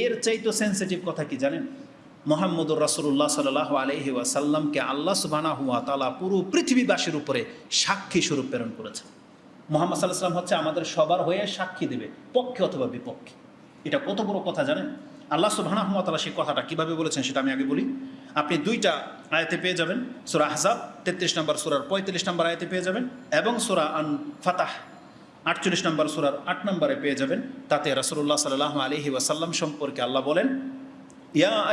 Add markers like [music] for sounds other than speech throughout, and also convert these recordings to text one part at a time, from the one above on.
এর চাইতো সেন্সিটিভ কথা কি জানেন? মোহাম্মদুর রাসুল্লাহ সাল্লাহ আলহি ওয়াসাল্লামকে আল্লাহ সুবানা হুয়া তালা পুরো পৃথিবীবাসীর উপরে সাক্ষী স্বরূপ প্রেরণ করেছেন। মোহাম্মদ সাল্লাহ সাল্লাম হচ্ছে আমাদের সবার হয়ে সাক্ষী দেবে, পক্ষে অথবা বিপক্ষে। এটা কত বড় কথা জানেন? আল্লাহ সুবাহ তালা সেই কথাটা কীভাবে বলেছেন সেটা আমি আগে বলি। আপনি দুইটা আয়াতে পেয়ে যাবেন, সুরা হাসাব তেত্রিশ নম্বর, সুরার পঁয়ত্রিশ নম্বর আয়াতে পেয়ে যাবেন এবং সুরা আন ফাতাহ আটচল্লিশ নম্বর সুরার আট নম্বরে পেয়ে যাবেন। তাতে রাসুল্লাহ সাল্লাহ আলহি ওয়াসাল্লাম সম্পর্কে আল্লাহ বলেন, ইয়া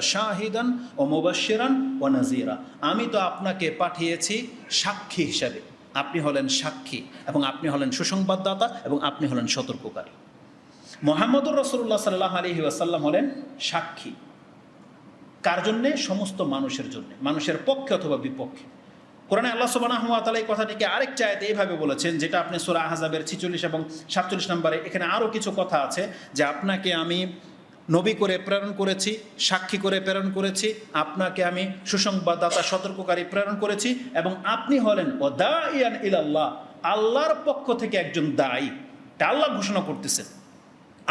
শাহিদান ও নাযীরা। আমি তো আপনাকে পাঠিয়েছি সাক্ষী হিসাবে। আপনি হলেন সাক্ষী এবং আপনি হলেন সুসংবাদদাতা এবং আপনি হলেন সতর্ককারী। মোহাম্মদুর রসুল্লাহ সাল্লাহ আলহি ওয়াসাল্লাম হলেন সাক্ষী। কার জন্যে? সমস্ত মানুষের জন্য। মানুষের পক্ষে অথবা বিপক্ষে। কোরআনে আল্লাহ সুবাহ তালা এই কথাটিকে আরেক চায়তে এইভাবে বলেছেন, যেটা আপনি সুরা আহজাবের ছিচল্লিশ এবং সাতচল্লিশ নম্বরে এখানে আরও কিছু কথা আছে যে আপনাকে আমি নবী করে প্রেরণ করেছি, সাক্ষী করে প্রেরণ করেছি, আপনাকে আমি সুসংবাদদাতা, সতর্ককারী প্রেরণ করেছি এবং আপনি হলেন ও দা ইয়ান ইলাল্লাহ, আল্লাহর পক্ষ থেকে একজন দায়ী। তা আল্লাহ ঘোষণা করতেছেন।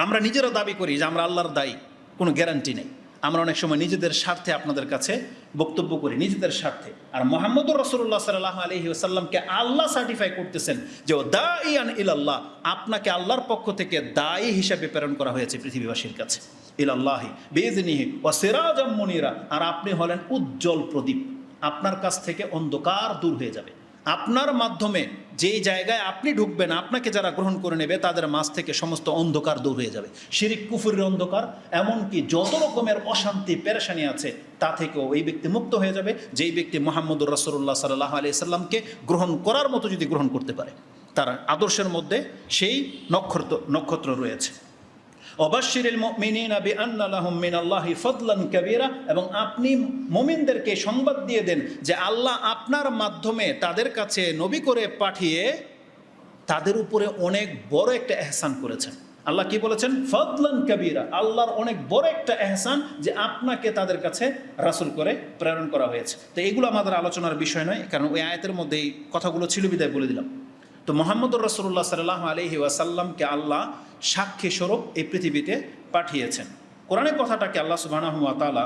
আমরা নিজেরা দাবি করি যে আমরা আল্লাহর দায়ী, কোনো গ্যারান্টি নেই। আমরা অনেক সময় নিজেদের স্বার্থে আপনাদের কাছে বক্তব্য করি, নিজেদের স্বার্থে। আর মোহাম্মদুর রসুল্লাহ সাল্লাহ আলহি আসাল্লামকে আল্লাহ সার্টিফাই করতেছেন যে ও দা ইয়ান ইলাল্লাহ, আপনাকে আল্লাহর পক্ষ থেকে দায়ী হিসাবে প্রেরণ করা হয়েছে পৃথিবীবাসীর কাছে। ইলাল্লাহি বেজনিহি ও সেরাজম মনিরা। আর আপনি হলেন উজ্জ্বল প্রদীপ। আপনার কাছ থেকে অন্ধকার দূর হয়ে যাবে। আপনার মাধ্যমে যেই জায়গায় আপনি ঢুকবেন, আপনাকে যারা গ্রহণ করে নেবে, তাদের মাঝ থেকে সমস্ত অন্ধকার দূর হয়ে যাবে। শিরিক, কুফুরের অন্ধকার, এমনকি যত রকমের অশান্তি, পেরেশানি আছে, তা থেকেও এই ব্যক্তি মুক্ত হয়ে যাবে, যেই ব্যক্তি মোহাম্মদুর রসুল্লাহ সাল্লাহ আলি সাল্লামকে গ্রহণ করার মতো যদি গ্রহণ করতে পারে। তার আদর্শের মধ্যে সেই নক্ষত্র নক্ষত্র রয়েছে। অবাশিরিল মিনিনা বি আন্নালাহুম মিনাল্লাহি ফদলান কাবীরা এবং আপনি মুমিনদেরকে সংবাদ দিয়ে দেন যে আল্লাহ আপনার মাধ্যমে তাদের কাছে নবী করে পাঠিয়ে তাদের উপরে অনেক বড় একটা এহসান করেছেন। আল্লাহ কি বলেছেন? ফদলান কবিরা। আল্লাহর অনেক বড় একটা এহসান যে আপনাকে তাদের কাছে রাসুল করে প্রেরণ করা হয়েছে। তো এগুলো আমাদের আলোচনার বিষয় নয়, কারণ ওই আয়াতের মধ্যে এই কথাগুলো ছিল, বিদায় বলে দিলাম। তো মোহাম্মদুর রসুল্লাহ সাল্লাহ আলহি ওয়াসাল্লামকে আল্লাহ সাক্ষী স্বরূপ এই পৃথিবীতে পাঠিয়েছেন। কোরআনের কথাটাকে আল্লাহ সুবাহ তালা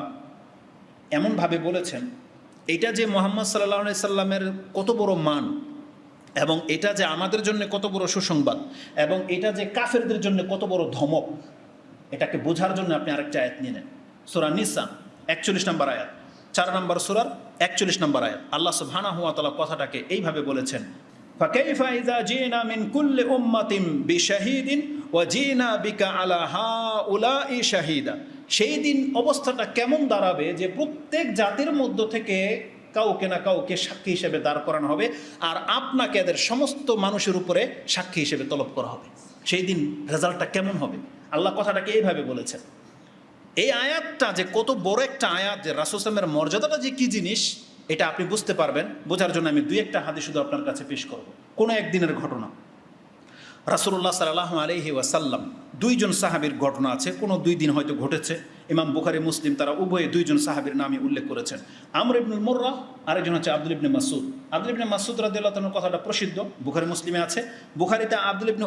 এমনভাবে বলেছেন এটা যে মোহাম্মদ সাল্লাহ সাল্লামের কত বড় মান এবং এটা যে আমাদের জন্য কত বড় সুসংবাদ এবং এটা যে কাফেরদের জন্য কত বড় ধমক, এটাকে বোঝার জন্য আপনি আরেকটা আয়াত নিয়ে নেন। সোরা নিসা, একচল্লিশ নম্বর আয়াত। চার নম্বর সুরার একচল্লিশ নম্বর আয়াত। আল্লাহ সুবহানা হুয়া তালা কথাটাকে এইভাবে বলেছেন فكيف إذا جئنا من كل أمة بشهيد وجئنا بك على هؤلاء شهيدا সেই দিন অবস্থাটা কেমন দাঁড়াবে যে প্রত্যেক জাতির মধ্য থেকে কাউকে না কাউকে সাক্ষী হিসেবে দাঁড় করানো হবে আর আপনাকে এদের সমস্ত মানুষের উপরে সাক্ষী হিসেবে তলব করা হবে সেই দিন রেজাল্টটা কেমন হবে আল্লাহ কথাটাকে এইভাবে বলেছেন এই আয়াতটা যে কত বড় একটা আয়াত যে রাসুসলামের মর্যাদাটা যে কী জিনিস এটা আপনি বুঝতে পারবেন, বোঝার জন্য আমি দুই একটা হাদি শুধু আপনার কাছে পেশ করব। কোনো একদিনের ঘটনা। রাসুল্লাহ সাল্লাহ আলহি ওয়াসাল্লাম, দুইজন সাহাবির ঘটনা আছে, কোনো দুই দিন হয়তো ঘটেছে। ইমাম বুখারি, মুসলিম, তারা উভয়ে দুইজন সাহাবির নামে উল্লেখ করেছেন। আমর ইবনুল মোর্রা, আরেকজন হচ্ছে আব্দুল ইবনে মাসুদ আব্দুল ইবনে মাসুদ রাদিল্লাহ কথাটা প্রসিদ্ধ, বুখারি, মুসলিমে আছে। বুখারিতে আব্দুল ইবনে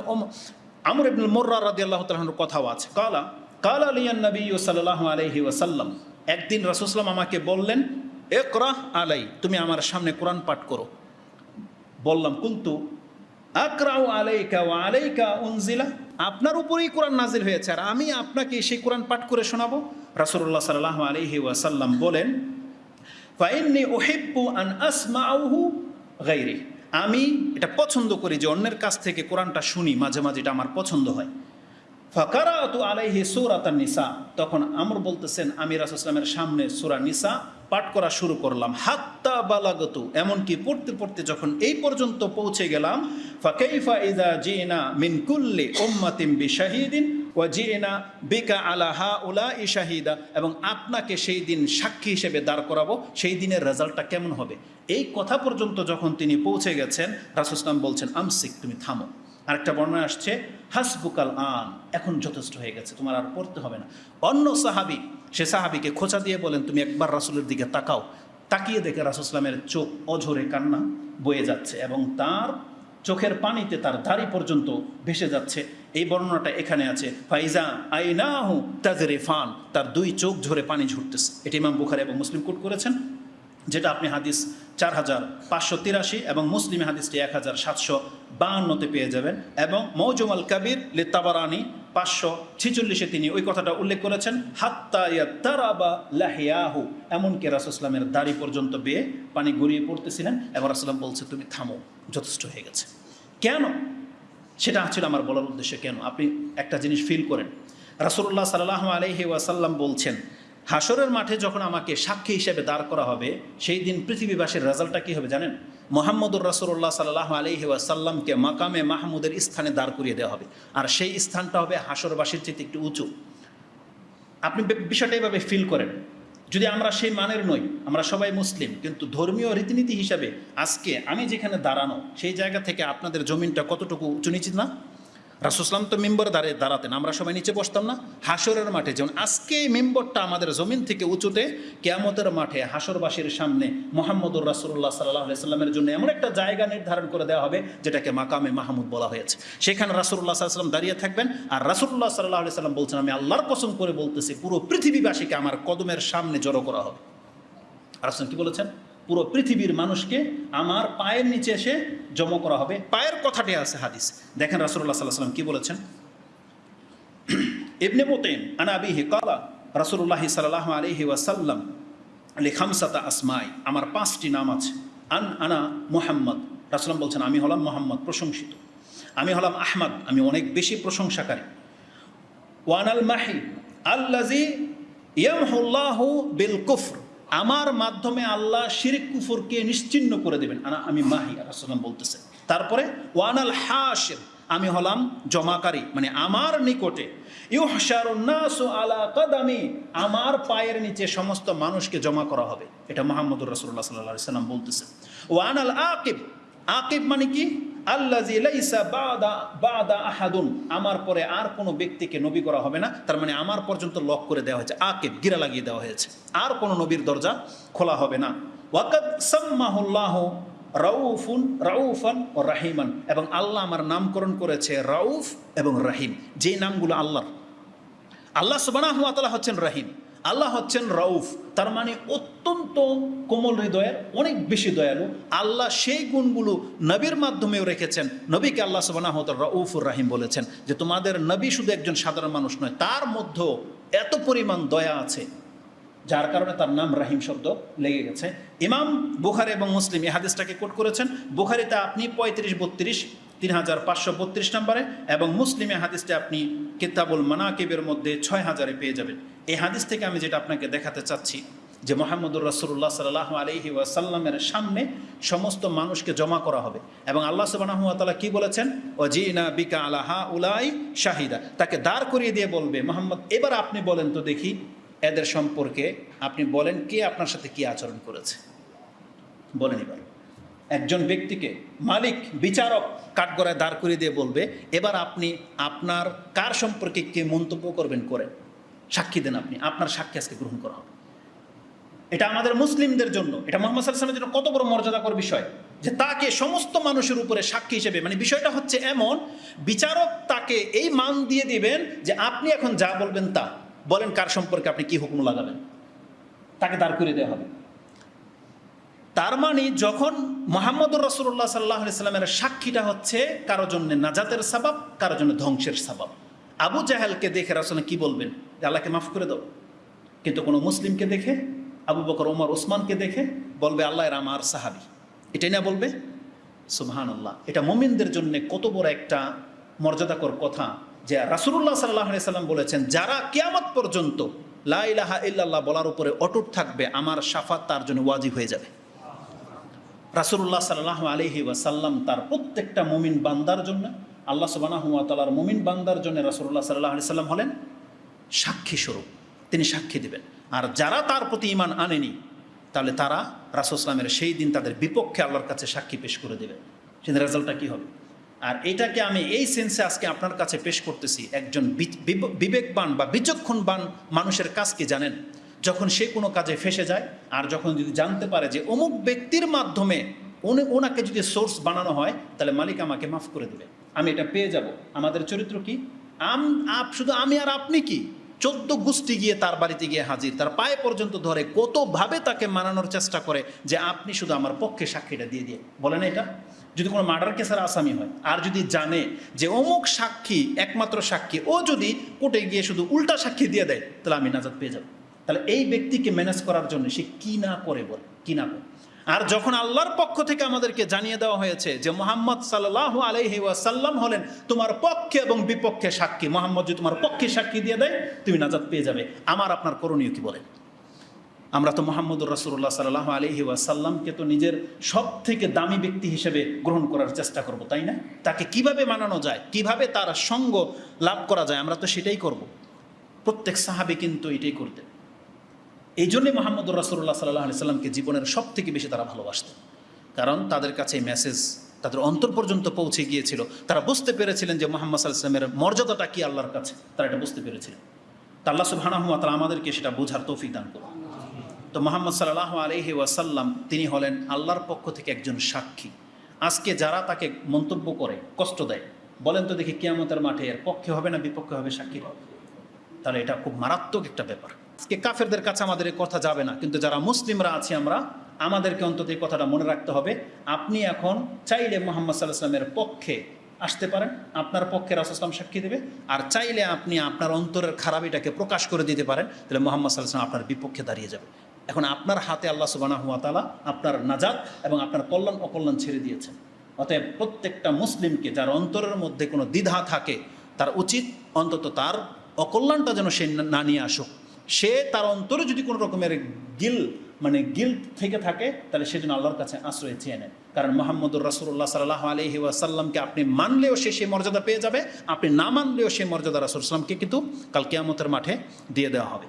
আমর ইবনুল মোর্রা রাদিয়াল্লাহ তালাহর কথাও আছে। কালা কালা আলিয়ান নবী সাল্লাহ আলহি ওয়াসাল্লাম, একদিন রাসুসলাম আমাকে বললেন একরাহ আলাই, তুমি আমার সামনে কোরআন পাঠ করো। বললাম, কিন্তু আকরাউ আলাইকা ও আলাইকা উনজিলা? আপনার উপরেই কোরআন নাজিল হয়েছে, আর আমি আপনাকে সেই কোরআন পাঠ করে শোনাবো। রাসুল্লাহ সাল্লাহ আলহি ওয়াসাল্লাম বলেন ফাইন্নি ওহিব্বু আন আসমাউহু গাইরি আমি এটা পছন্দ করি যে অন্যের কাছ থেকে কোরআনটা শুনি, মাঝে মাঝে এটা আমার পছন্দ হয়। ফাকারা তু আলাইহি সুরাতান নিসা। তখন আমর বলতেছেন, আমি রাসুসলামের সামনে সুরা নিসা পাঠ করা শুরু করলাম। হাত্তা বালাগতু। এমনকি পড়তে পড়তে যখন এই পর্যন্ত পৌঁছে গেলাম, ফাকাইফা ইদা জিনা মিন কুল্লি উম্মাতিম বিশাহিদিন ও জিনা বিকা আলা হা উলা ই শাহিদা। এবং আপনাকে সেই দিন সাক্ষী হিসেবে দাঁড় করাবো, সেই দিনের রেজাল্টটা কেমন হবে? এই কথা পর্যন্ত যখন তিনি পৌঁছে গেছেন রাসুসলাম বলছেন, আমসিক, তুমি থামো। আরেকটা বর্ণনা আসছে, হাসবুকাল আন এখন যথেষ্ট হয়ে গেছে, তোমার আর পড়তে হবে না। অন্য সাহাবি, সে সাহাবিকে খোঁচা দিয়ে বলেন, তুমি একবার রাসুলের দিকে তাকাও। তাকিয়ে দেখে রাসুসলামের চোখ অঝরে কান্না বয়ে যাচ্ছে এবং তার চোখের পানিতে তার দাড়ি পর্যন্ত ভেসে যাচ্ছে। এই বর্ণনাটা এখানে আছে, ফাইজা আইনাহু তাজরিফান তার দুই চোখ ঝরে পানি ঝরতেছে। এটি ইমাম বুখারি এবং মুসলিম কোট করেছেন, যেটা আপনি হাদিস চার হাজার পাঁচশো তিরাশি এবং মুসলিম হাদিসটি এক হাজার সাতশো বাহান্নতে পেয়ে যাবেন এবং মৌজুমাল কাবির লিতাবারানি পাঁচশো ছিচল্লিশে তিনি ওই কথাটা উল্লেখ করেছেন, হাত্তা তারাবা লাহিয়াহু। এমনকি রাসুসলামের দাড়ি পর্যন্ত বেয়ে পানি গড়িয়ে পড়তেছিলেন এবং রাসুলাম বলছে, তুমি থামো, যথেষ্ট হয়ে গেছে। কেন? সেটা ছিল আমার বলার উদ্দেশ্য, কেন? আপনি একটা জিনিস ফিল করেন। রাসুল্লাহ সাল্লাহ আলহি ওয়াসাল্লাম বলছেন হাসরের মাঠে যখন আমাকে সাক্ষী হিসেবে দাঁড় করা হবে, সেই দিন পৃথিবীবাসীর রেজাল্টটা কী হবে জানেন? মোহাম্মদুর রাসুল্লাহ সাল্লাহ আলহি ওয়াসাল্লামকে মাকামে মাহমুদের স্থানে দাঁড় করিয়ে দেওয়া হবে। আর সেই স্থানটা হবে হাসরবাসীর চেয়ে একটু উঁচু। আপনি বিষয়টা এইভাবে ফিল করেন। যদি আমরা সেই মানের নই, আমরা সবাই মুসলিম, কিন্তু ধর্মীয় রীতিনীতি হিসাবে আজকে আমি যেখানে দাঁড়ানো, সেই জায়গা থেকে আপনাদের জমিনটা কতটুকু উঁচু নিচিত না? রাসুসলাম তো মেম্বর দাঁড়িয়ে দাঁড়াতেন, আমরা সবাই নিচে বসতাম না? হাসরের মাঠে। যেমন আজকে মেম্বরটা আমাদের জমিন থেকে উঁচুতে কেয়ামতের মাঠে হাসরবাসীর সামনে মোহাম্মদুর রাসুল্লাহ সাল্লাহ সাল্লামের জন্য এমন একটা জায়গা নির্ধারণ করে দেওয়া হবে, যেটাকে মাকামে মাহমুদ বলা হয়েছে। সেখানে রাসুল্লাহ সাল্লাম দাঁড়িয়ে থাকবেন আর রাসুল্লাহ সাল্লাহ সাল্লাম বলছেন, আমি আল্লাহর কসম করে বলতেছি, পুরো পৃথিবীবাসীকে আমার কদমের সামনে জড়ো করা হবে। আর কি বলেছেন? পুরো পৃথিবীর মানুষকে আমার পায়ের নিচে এসে জমা করা হবে। পায়ের কথাটি আছে হাদিস। দেখেন রাসুল্লাহ সাল্লাহ সাল্লাম কি বলেছেন? [clears throat] ইবনে মোতেন আনা আবিহি কালা রাসুল্লাহ সাল্লাহ আলহি ওয়াসাল্লাম আলী খামসাতা আসমাই আমার পাঁচটি নাম আছে। আন আনা মোহাম্মদ রাসুলাম বলছেন আমি হলাম মোহাম্মদ প্রশংসিত। আমি হলাম আহমদ আমি অনেক বেশি প্রশংসাকারী। ওয়ান আল মাহি আল্লাজি ইয়ামহুল্লাহু বিল কুফর আমার মাধ্যমে আল্লাহ শিরিক কুফরকে নিশ্চিন্ন করে দেবেন। আমি মাহি রাসুলাম বলতেছেন তারপরে, ওয়ানাল হাসির আমি হলাম জমাকারী মানে আমার নিকটে। আমার পায়ের নিচে সমস্ত মানুষকে জমা করা হবে। এটা মোহাম্মদুর রাসূলুল্লাহ সাল্লাল্লাহু আলাইহি সাল্লাম বলতেছেন ওয়ানাল আকিব আকিব মানে কি? আমার পরে আর কোনো ব্যক্তিকে নবী করা হবে না। তার মানে আমার পর্যন্ত লক করে দেওয়া হয়েছে। আকিব, গিরা লাগিয়ে দেওয়া হয়েছে। আর কোনো নবীর দরজা খোলা হবে না। ওয়াকাদ সাম্মাহুল্লাহ রাউফুন, রাউফান ও রাহিমান। এবং আল্লাহ আমার নামকরণ করেছে রাউফ এবং রাহিম। যে নামগুলো আল্লাহর। আল্লাহ সুবানাহ তালা হচ্ছেন রাহিম। আল্লাহ হচ্ছেন রউফ। তার মানে অত্যন্ত কোমল হৃদয়ের, অনেক বেশি দয়ালু। আল্লাহ সেই গুণগুলো নবীর মাধ্যমেও রেখেছেন। নবীকে আল্লাহ সুবানাহ রউফুর রাহিম বলেছেন যে তোমাদের নবী শুধু একজন সাধারণ মানুষ নয়, তার মধ্যেও এত পরিমাণ দয়া আছে, যার কারণে তার নাম রাহিম শব্দ লেগে গেছে। ইমাম বুখারি এবং মুসলিম এই হাদিসটাকে কোট করেছেন। বুখারিতে আপনি পঁয়ত্রিশ, বত্রিশ তিন হাজার পাঁচশো বত্রিশ নম্বরে এবং মুসলিমে হাদিসটা আপনি কিতাবুল মানাকিবের মধ্যে ছয় হাজারে পেয়ে যাবেন। এই হাদিস থেকে আমি যেটা আপনাকে দেখাতে চাচ্ছি, যে মোহাম্মদুর রাসুল্লাহ সাল্লাহ আলহি ওয়াসাল্লামের সামনে সমস্ত মানুষকে জমা করা হবে। এবং আল্লাহ সুবাহ কি বলেছেন? ও জিনা বিকা আলাহা উলাই শাহিদা। তাকে দাঁড় করিয়ে দিয়ে বলবে, মোহাম্মদ, এবার আপনি বলেন তো দেখি, এদের সম্পর্কে আপনি বলেন কে আপনার সাথে কি আচরণ করেছে? বলেন এবার। একজন ব্যক্তিকে মালিক, বিচারক কাঠগড়ায় দাঁড় করিয়ে দিয়ে বলবে, এবার আপনি আপনার কার সম্পর্কে কে মন্তব্য করবেন করেন সাক্ষী দেন আপনি। আপনার সাক্ষী আজকে গ্রহণ করা হবে। এটা আমাদের মুসলিমদের জন্য, এটা মোহাম্মদ সাল্লামের জন্য কত বড় মর্যাদাকর বিষয় যে তাকে সমস্ত মানুষের উপরে সাক্ষী হিসেবে মানে বিষয়টা হচ্ছে এমন, বিচারক তাকে এই মান দিয়ে দিবেন যে আপনি এখন যা বলবেন তা, বলেন কার সম্পর্কে আপনি কি হুকুম লাগাবেন। তাকে দাঁড় করে দেওয়া হবে। তার মানে যখন মোহাম্মদুর রসুল্লাহ সাল্লাহ সাল্লামের সাক্ষীটা হচ্ছে কারও জন্য নাজাতের সাবাব, কারও জন্য ধ্বংসের সাবাব। আবু জাহেলকে দেখে রাসুল কি বলবেন? আল্লাহকে মাফ করে দাও। কিন্তু কোনো মুসলিমকে দেখে, আবু বকর ওমর ওসমানকে দেখে বলবে, আল্লাহ এর আমার সাহাবি। এটাই না বলবে? সুবহান আল্লাহ এটা মোমিনদের জন্য কত বড় একটা মর্যাদাকর কথা যে রাসুল্লাহ সাল্লাহ সাল্লাম বলেছেন, যারা কেয়ামত পর্যন্ত লা ইলাহা ইল্লাল্লাহ বলার উপরে অটুট থাকবে, আমার সাফাত তার জন্য ওয়াজিব হয়ে যাবে। রাসুল্লাহ সাল্লাহ আলহি ওয়াসাল্লাম তার প্রত্যেকটা মুমিন বান্দার জন্য, আল্লাহ সুবানাহ তালার মুমিন বান্দার জন্য রাসুল্লাহ সাল্লাহ আলি সাল্লাম হলেন সাক্ষী স্বরূপ। তিনি সাক্ষী দিবেন। আর যারা তার প্রতি ইমান আনেনি, তাহলে তারা রাসুসলামের সেই দিন তাদের বিপক্ষে আল্লাহর কাছে সাক্ষী পেশ করে দেবে। সেদিন রেজাল্টটা কী হবে? আর এটাকে আমি এই সেন্সে আজকে আপনার কাছে পেশ করতেছি, একজন বিবেকবান বা বিচক্ষণবান মানুষের কাজ কি জানেন? যখন সে কোনো কাজে ফেসে যায়, আর যখন যদি জানতে পারে যে অমুক ব্যক্তির মাধ্যমে উনি ওনাকে যদি সোর্স বানানো হয়, তাহলে মালিক আমাকে মাফ করে দেবে। আমি এটা পেয়ে যাব। আমাদের চরিত্র কি? আম, আপ, শুধু আমি আর আপনি কি? চোদ্দ গোষ্ঠী গিয়ে তার বাড়িতে গিয়ে হাজির। তার পায়ে পর্যন্ত ধরে কতভাবে তাকে মানানোর চেষ্টা করে যে আপনি শুধু আমার পক্ষে সাক্ষীটা দিয়ে দিয়ে। বলেন এটা? যদি কোনো মার্ডার কেসের আসামি হয়, আর যদি জানে যে অমুক সাক্ষী, একমাত্র সাক্ষী, ও যদি কোর্টে গিয়ে শুধু উল্টা সাক্ষী দিয়ে দেয়, তাহলে আমি নাজাদ পেয়ে যাব। তাহলে এই ব্যক্তিকে ম্যানেজ করার জন্য সে কি না করে বলে, কি না করে? আর যখন আল্লাহর পক্ষ থেকে আমাদেরকে জানিয়ে দেওয়া হয়েছে যে মোহাম্মদ সাল্লাহ আলহি ওয়াসাল্লাম হলেন তোমার পক্ষে এবং বিপক্ষে সাক্ষী, মোহাম্মদ যদি তোমার পক্ষে সাক্ষী দিয়ে দেয়, তুমি নাজাদ পেয়ে যাবে। আমার আপনার করণীয় কি বলেন আমরা তো মোহাম্মদুর রাসুল্লাহ সাল্লাহ আলহি ওয়াসাল্লামকে তো নিজের সব থেকে দামি ব্যক্তি হিসেবে গ্রহণ করার চেষ্টা করব, তাই না? তাকে কীভাবে মানানো যায়, কীভাবে তার সঙ্গ লাভ করা যায়, আমরা তো সেটাই করব। প্রত্যেক সাহাবি কিন্তু এটাই করতেন। এই জন্যই মোহাম্মদুর রাসুল্লাহ সাল্লাহ আলি সাল্লামকে জীবনের সব থেকে বেশি তারা ভালোবাসতেন। কারণ তাদের কাছে মেসেজ তাদের অন্তর পর্যন্ত পৌঁছে গিয়েছিল। তারা বুঝতে পেরেছিলেন যে মোহাম্মদ সাল্লামের মর্যাদাটা কি আল্লাহর কাছে, তারা এটা বুঝতে পেরেছিলেন। তা আল্লাহ তারা আমাদেরকে সেটা বোঝার তৌফিক দান করুন। তো মোহাম্মদ সাল্লাহ আলহি ওয়াসাল্লাম, তিনি হলেন আল্লাহর পক্ষ থেকে একজন সাক্ষী। আজকে যারা তাকে মন্তব্য করে, কষ্ট দেয়, বলেন তো দেখি কিয়ামতের মাঠে এর পক্ষে হবে না বিপক্ষে হবে সাক্ষী তাহলে এটা খুব মারাত্মক একটা ব্যাপার। আজকে কাফেরদের কাছে আমাদের এই কথা যাবে না। কিন্তু যারা মুসলিমরা আছি আমরা, আমাদেরকে অন্তত এই কথাটা মনে রাখতে হবে। আপনি এখন চাইলে মোহাম্মদ সাল্লাহ পক্ষে আসতে পারেন, আপনার পক্ষে রাসুসলাম সাক্ষী দেবে। আর চাইলে আপনি আপনার অন্তরের খারাপিটাকে প্রকাশ করে দিতে পারেন, তাহলে মোহাম্মদ সাল্লাহ সাল্লাম আপনার বিপক্ষে দাঁড়িয়ে যাবে। এখন আপনার হাতে আল্লাহ সুবানা হুয়া তালা আপনার নাজাদ এবং আপনার কল্যাণ অকল্যাণ ছেড়ে দিয়েছেন। অতএব প্রত্যেকটা মুসলিমকে যার অন্তরের মধ্যে কোনো দ্বিধা থাকে, তার উচিত অন্তত তার অকল্যাণটা যেন সে না নিয়ে আসুক। সে তার অন্তরে যদি কোনো রকমের গিল মানে গিল থেকে থাকে, তাহলে সেজন্য আল্লাহর কাছে আশ্রয় চেয়ে নেয়। কারণ মোহাম্মদুর রাসুল্লাহ সাল্লাহ আলহি ওয়াসাল্লামকে আপনি মানলেও সে সেই মর্যাদা পেয়ে যাবে, আপনি না মানলেও সেই মর্যাদা রাসুল সাল্লামকে কিন্তু কাল কেয়ামতের মাঠে দিয়ে দেওয়া হবে।